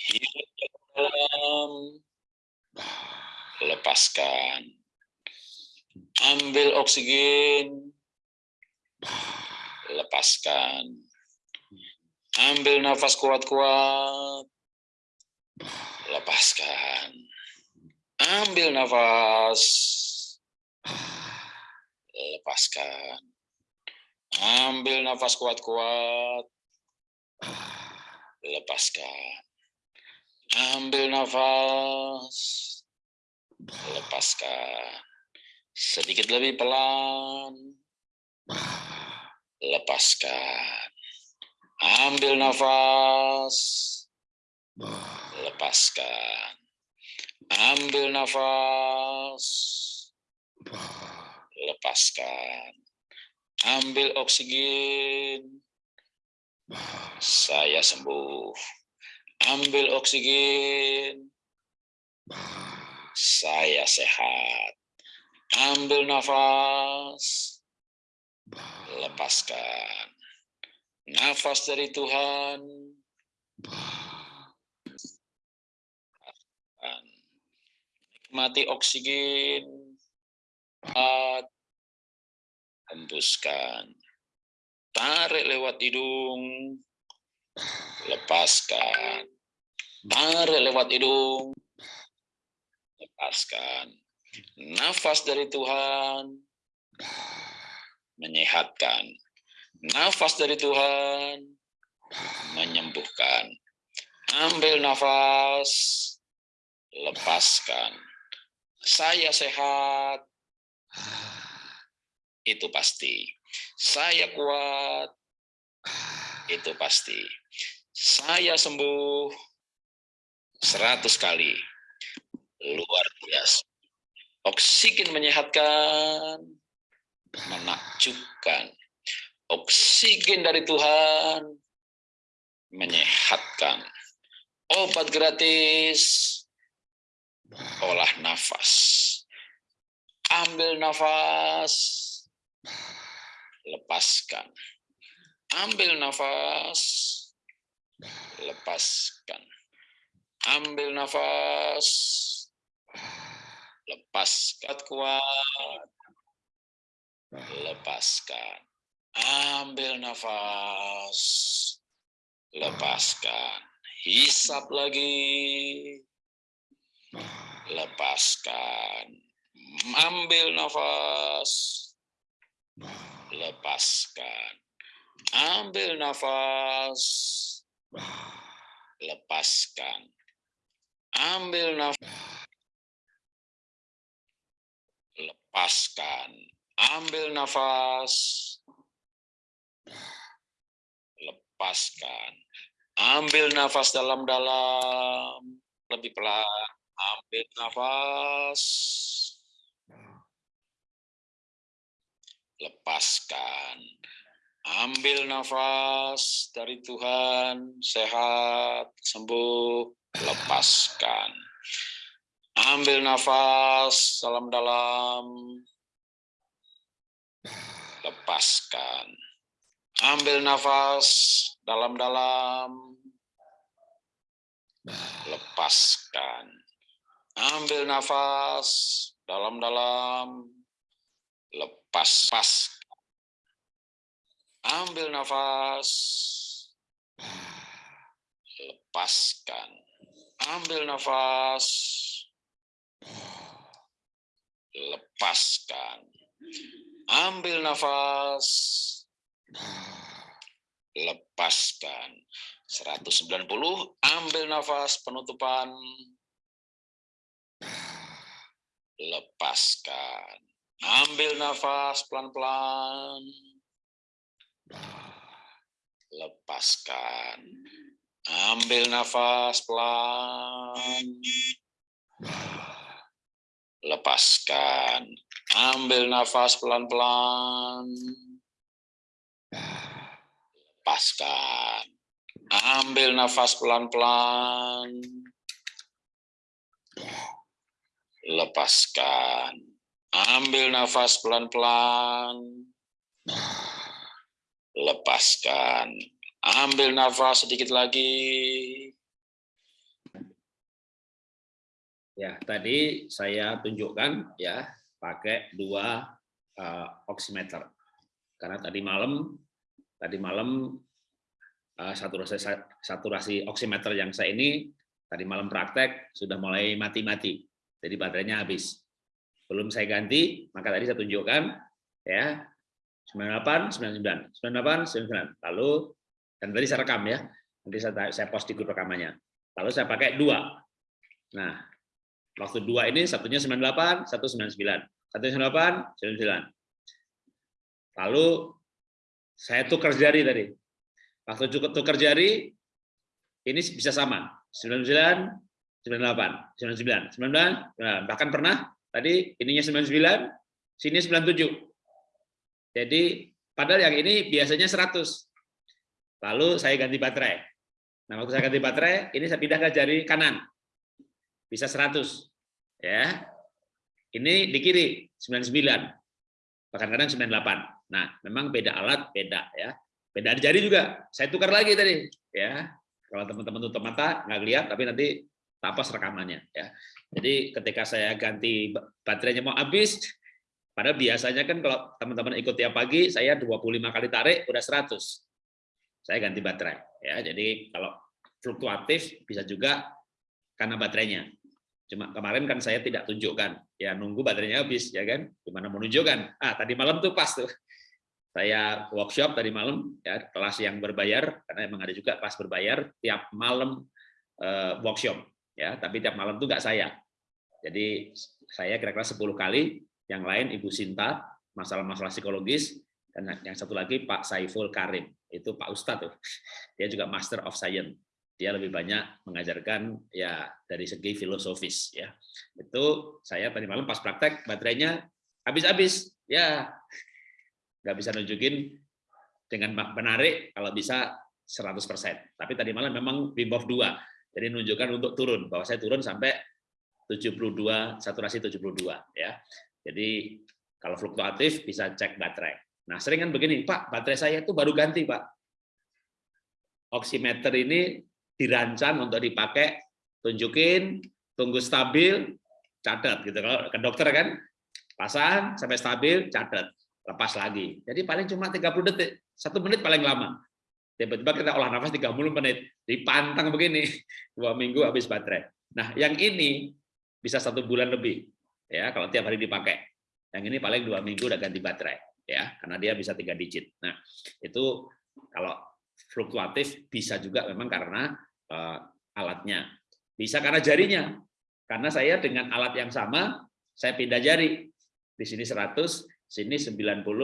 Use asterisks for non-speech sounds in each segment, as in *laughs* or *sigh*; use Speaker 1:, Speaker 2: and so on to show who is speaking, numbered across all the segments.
Speaker 1: Hidup dalam. Lepaskan. Ambil oksigen. Lepaskan. Ambil nafas kuat-kuat. Lepaskan. Ambil nafas. Lepaskan. Ambil nafas kuat-kuat. Lepaskan. Ambil nafas. Lepaskan. Sedikit lebih pelan. Lepaskan. Ambil nafas. Lepaskan. Ambil nafas. Lepaskan. Ambil oksigen. Saya sembuh. Ambil oksigen. Saya sehat. Ambil nafas. Lepaskan. Nafas dari Tuhan. Nikmati oksigen. Hembuskan. Tarik lewat hidung. Lepaskan. Tarik lewat hidung. Lepaskan. Nafas dari Tuhan menyehatkan. Nafas dari Tuhan menyembuhkan. Ambil nafas, lepaskan. Saya sehat, itu pasti. Saya kuat, itu pasti. Saya sembuh seratus kali. Luar biasa. Oksigen menyehatkan, menakjubkan. Oksigen dari Tuhan menyehatkan. Obat gratis, olah nafas. Ambil nafas, lepaskan. Ambil nafas, lepaskan. Ambil nafas, lepaskan kuat, lepaskan. Ambil nafas, lepaskan. Hisap lagi, lepaskan. Ambil nafas, lepaskan. Ambil nafas, *sighs* lepaskan. Ambil nafas, lepaskan. Ambil nafas, lepaskan. Ambil nafas dalam-dalam, lebih pelan. Ambil nafas, lepaskan. Ambil nafas dari Tuhan, sehat, sembuh, lepaskan. Ambil nafas dalam-dalam, lepaskan. Ambil nafas dalam-dalam, lepaskan. Ambil nafas dalam-dalam, lepas pas ambil nafas. Lepaskan. Ambil nafas. Lepaskan. Ambil nafas. Lepaskan. 190 ambil nafas penutupan. Lepaskan. Ambil nafas pelan-pelan. Lepaskan. Ambil nafas pelan. Lepaskan. Ambil nafas pelan-pelan. Lepaskan. Ambil nafas pelan-pelan. Lepaskan Ambil nafas pelan-pelan. Lepaskan. Ambil nafas sedikit lagi.
Speaker 2: Ya, tadi saya tunjukkan ya pakai dua uh, oximeter. Karena tadi malam tadi malam uh, saturasi saturasi oximeter yang saya ini tadi malam praktek sudah mulai mati-mati. Jadi baterainya habis. Belum saya ganti, maka tadi saya tunjukkan ya 98 99 98 99. Lalu dan tadi saya rekam ya. Nanti saya saya post di grup rekamannya. Lalu saya pakai dua. Nah, Waktu dua ini satunya 98, satu 99. Satu 98, 99. Lalu saya tukar jari tadi. Waktu tukar jari, ini bisa sama. 99, 98, 99, 99, bahkan pernah tadi ininya 99, sini 97. Jadi padahal yang ini biasanya 100. Lalu saya ganti baterai. Nah, waktu saya ganti baterai, ini saya pindah ke jari kanan. Bisa 100 ya. Ini di kiri 99 bahkan kadang 98 nah memang beda alat beda ya. Beda jari juga. Saya tukar lagi tadi ya. Kalau teman-teman tutup mata nggak lihat tapi nanti tapas rekamannya ya. Jadi ketika saya ganti baterainya mau habis padahal biasanya kan kalau teman-teman ikut tiap pagi saya 25 kali tarik udah 100 saya ganti baterai ya jadi kalau fluktuatif bisa juga karena baterainya Cuma kemarin kan saya tidak tunjukkan, ya nunggu baterainya habis, ya kan? Gimana menunjukkan? Ah, tadi malam tuh pas tuh. Saya workshop tadi malam, ya kelas yang berbayar, karena emang ada juga kelas berbayar tiap malam eh, workshop, ya. Tapi tiap malam tuh nggak saya. Jadi saya kira-kira 10 kali, yang lain Ibu Sinta, masalah-masalah psikologis, dan yang satu lagi Pak Saiful Karim, itu Pak Ustadz tuh. *laughs* Dia juga Master of Science. Dia lebih banyak mengajarkan ya dari segi filosofis ya. Itu saya tadi malam pas praktek baterainya habis-habis ya. Nggak bisa nunjukin dengan menarik kalau bisa 100% tapi tadi malam memang Hof 2 jadi menunjukkan untuk turun. Bahwa saya turun sampai 72 saturasi 72 ya jadi kalau fluktuatif bisa cek baterai nah sering kan begini Pak baterai saya itu baru ganti Pak oximeter ini dirancang untuk dipakai, tunjukin, tunggu stabil, catat gitu. Kalau ke dokter kan pasang sampai stabil, catat, lepas lagi. Jadi paling cuma 30 detik, satu menit paling lama. Tiba-tiba kita olah nafas 30 menit, dipantang begini, *laughs* dua minggu habis baterai. Nah, yang ini bisa satu bulan lebih, ya kalau tiap hari dipakai. Yang ini paling dua minggu udah ganti baterai, ya karena dia bisa tiga digit. Nah, itu kalau fluktuatif bisa juga memang karena uh, alatnya. Bisa karena jarinya. Karena saya dengan alat yang sama, saya pindah jari. Di sini 100, sini 99.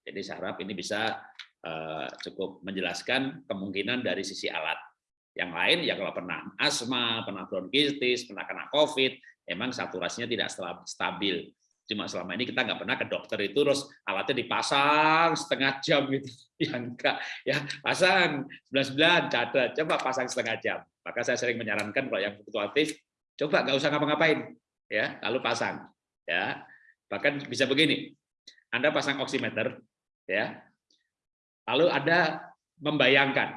Speaker 2: Jadi saya harap ini bisa uh, cukup menjelaskan kemungkinan dari sisi alat. Yang lain ya kalau pernah asma, pernah bronkitis, pernah kena COVID, emang saturasinya tidak stabil. Cuma selama ini kita nggak pernah ke dokter itu terus alatnya dipasang setengah jam gitu. *laughs* Ya enggak, ya pasang 99 catat, coba pasang setengah jam. Maka saya sering menyarankan kalau yang fluktuatif, coba nggak usah ngapa-ngapain, ya lalu pasang. Ya, bahkan bisa begini, Anda pasang oximeter, ya, lalu ada membayangkan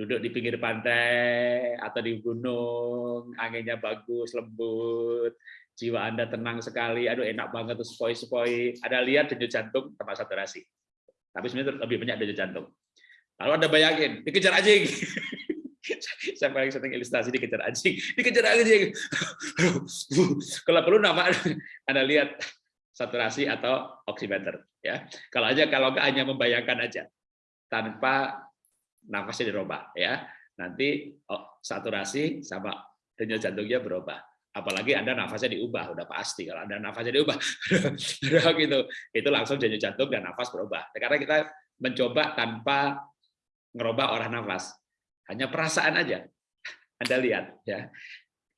Speaker 2: duduk di pinggir pantai atau di gunung, anginnya bagus, lembut, jiwa Anda tenang sekali, aduh enak banget tuh sepoi-sepoi. Ada lihat denyut jantung tempat saturasi. Tapi sebenarnya lebih banyak denyut jantung. Lalu Anda bayangin, dikejar anjing. *laughs* Saya paling sering ilustrasi dikejar anjing, dikejar anjing. *laughs* Kalau perlu nama Anda lihat saturasi atau oximeter ya. Kalau aja kalau hanya membayangkan aja tanpa nafasnya dirubah ya. Nanti oh, saturasi sama denyut jantungnya berubah apalagi Anda nafasnya diubah, udah pasti kalau Anda nafasnya diubah, *laughs* gitu, itu langsung denyut jantung dan nafas berubah. Karena kita mencoba tanpa ngerubah orang nafas, hanya perasaan aja. *laughs* Anda lihat ya.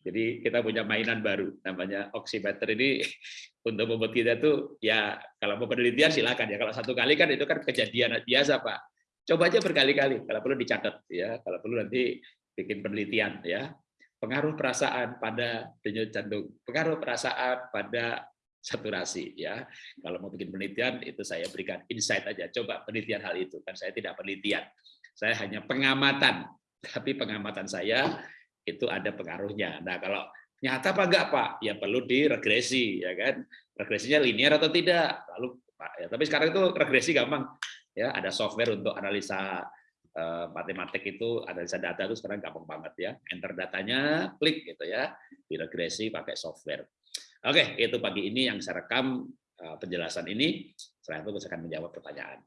Speaker 2: Jadi kita punya mainan baru namanya oximeter ini *laughs* untuk membuat kita tuh ya kalau mau penelitian silakan ya kalau satu kali kan itu kan kejadian biasa Pak. Coba aja berkali-kali kalau perlu dicatat ya kalau perlu nanti bikin penelitian ya pengaruh perasaan pada denyut jantung, pengaruh perasaan pada saturasi ya. Kalau mau bikin penelitian itu saya berikan insight aja. Coba penelitian hal itu kan saya tidak penelitian. Saya hanya pengamatan. Tapi pengamatan saya itu ada pengaruhnya. Nah, kalau Nyata apa enggak, Pak? Ya perlu diregresi, ya kan? Regresinya linear atau tidak? Lalu Pak, ya, tapi sekarang itu regresi gampang. Ya, ada software untuk analisa eh, matematik itu, analisa data itu sekarang gampang banget ya. Enter datanya, klik gitu ya, diregresi pakai software. Oke, itu pagi ini yang saya rekam eh, penjelasan ini. Setelah itu saya akan menjawab pertanyaan.